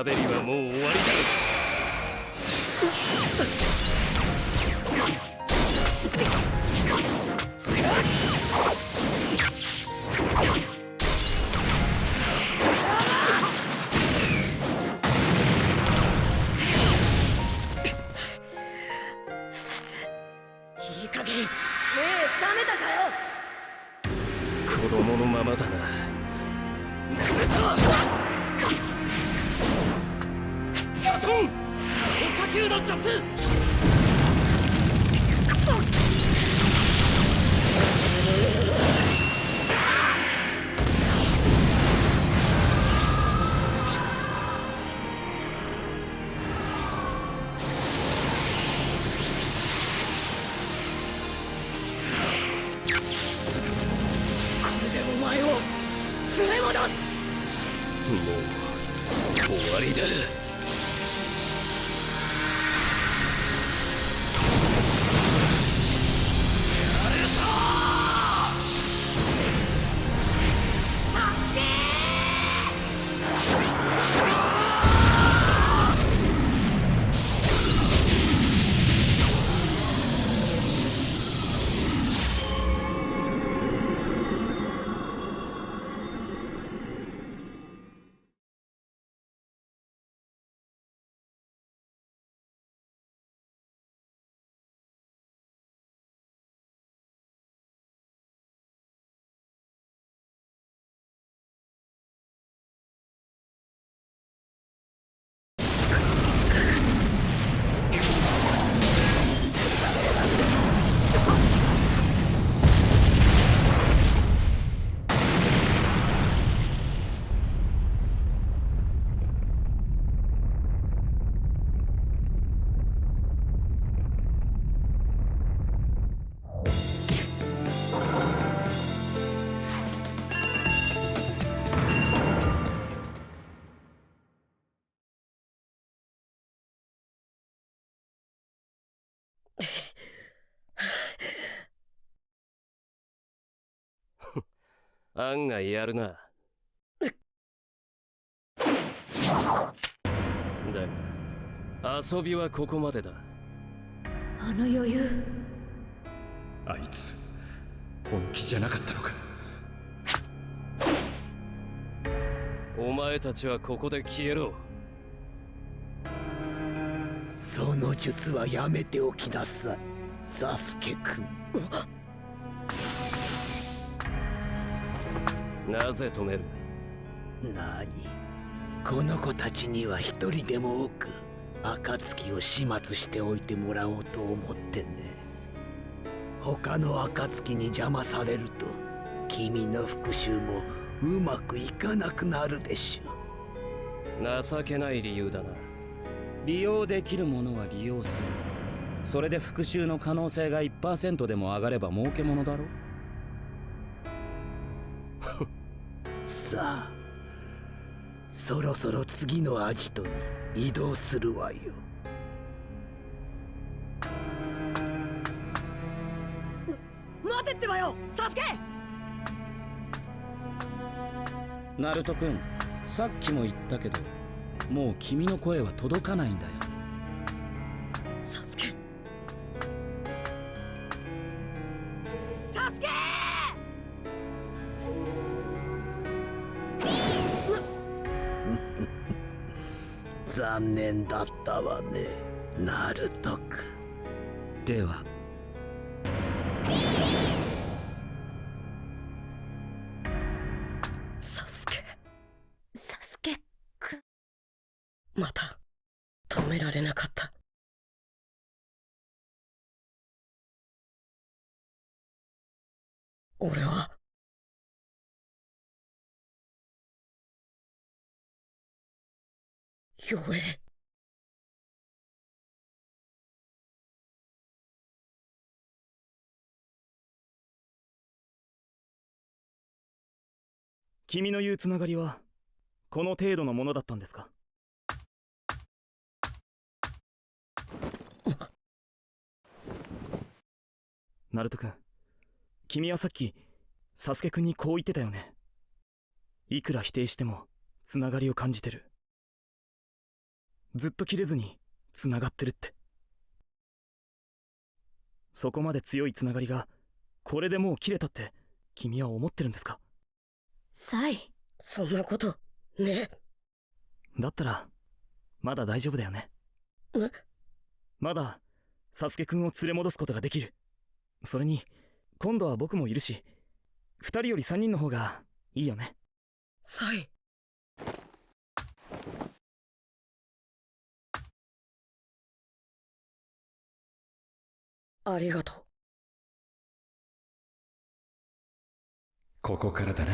おしゃべりは案外やるな。だが遊びはここまでだ。あの余裕。あいつ本気じゃなかったのか。お前たちはここで消えろ。その術はやめておきなさいサスケくなぜ止める？何？この子たちには一人でも多く暁を始末しておいてもらおうと思ってね。他の暁に邪魔されると君の復讐もうまくいかなくなるでしょ情けない理由だな。利用できるものは利用する。それで復讐の可能性が1%でも上がれば儲けものだろさあそろそろ次のアジトに移動するわよ。待てってばよサスケ！ナルト君さっきも言ったけどもう君の声は届かないんだよ。サスケ残念だったわねナルト君。では。弱え君の言うつながりはこの程度のものだったんですか？ナルト君君はさっきサスケ君にこう言ってたよね。いくら否定してもつながりを感じてる。ずっと切れずにつながってるって。そこまで強いつながりがこれでもう切れたって君は思ってるんですか？サイ。そんなことね。だったらまだ大丈夫だよね。え？まだサスケくんを連れ戻すことができる。それに今度は僕もいるし二人より三人の方がいいよね。サイありがとう。ここからだな。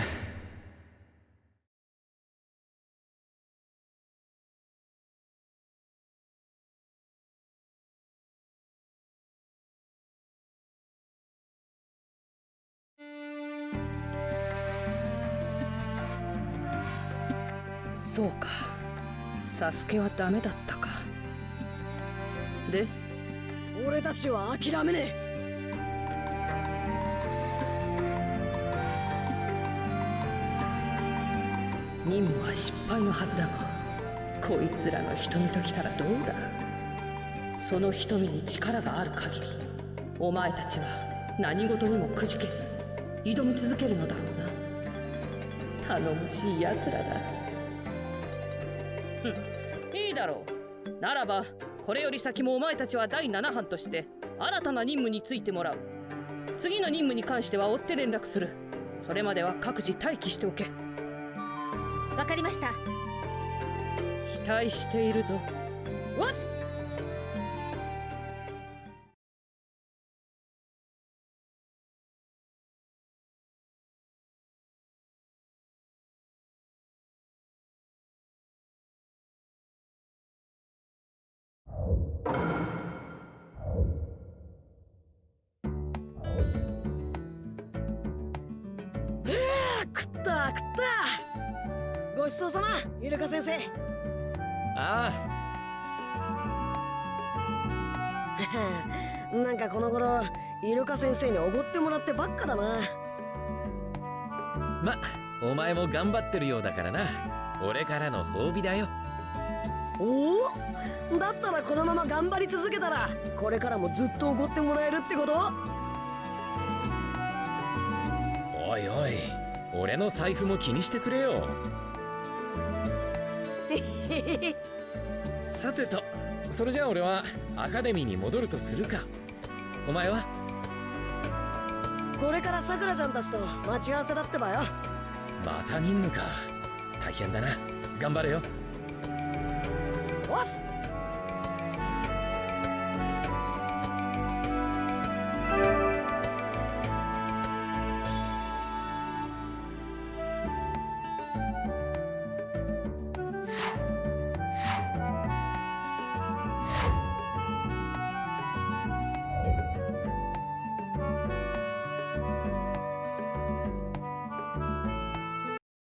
そうか。サスケはダメだったか。で？俺たちは諦めねえ。任務は失敗のはずだがこいつらの瞳ときたらどうだ？その瞳に力がある限りお前たちは何事にもくじけず挑み続けるのだろうな。頼もしい奴らだ。ふ (laughs) んいいだろう。ならばこれより先もお前たちは第7班として新たな任務についてもらう。次の任務に関しては追って連絡する。それまでは各自待機しておけ。わかりました。期待しているぞ。わっ先生におごってもらってばっかだな。あまお前も頑張ってるようだからな。俺からの褒美だよ。おお？だったらこのまま頑張り続けたらこれからもずっとおごってもらえるってこと？おいおい俺の財布も気にしてくれよ。(laughs) さてとそれじゃあ俺はアカデミーに戻るとするか。お前は？これからさくらちゃんたちと待ち合わせだってばよ。また任務か。大変だな。頑張れよ。おっす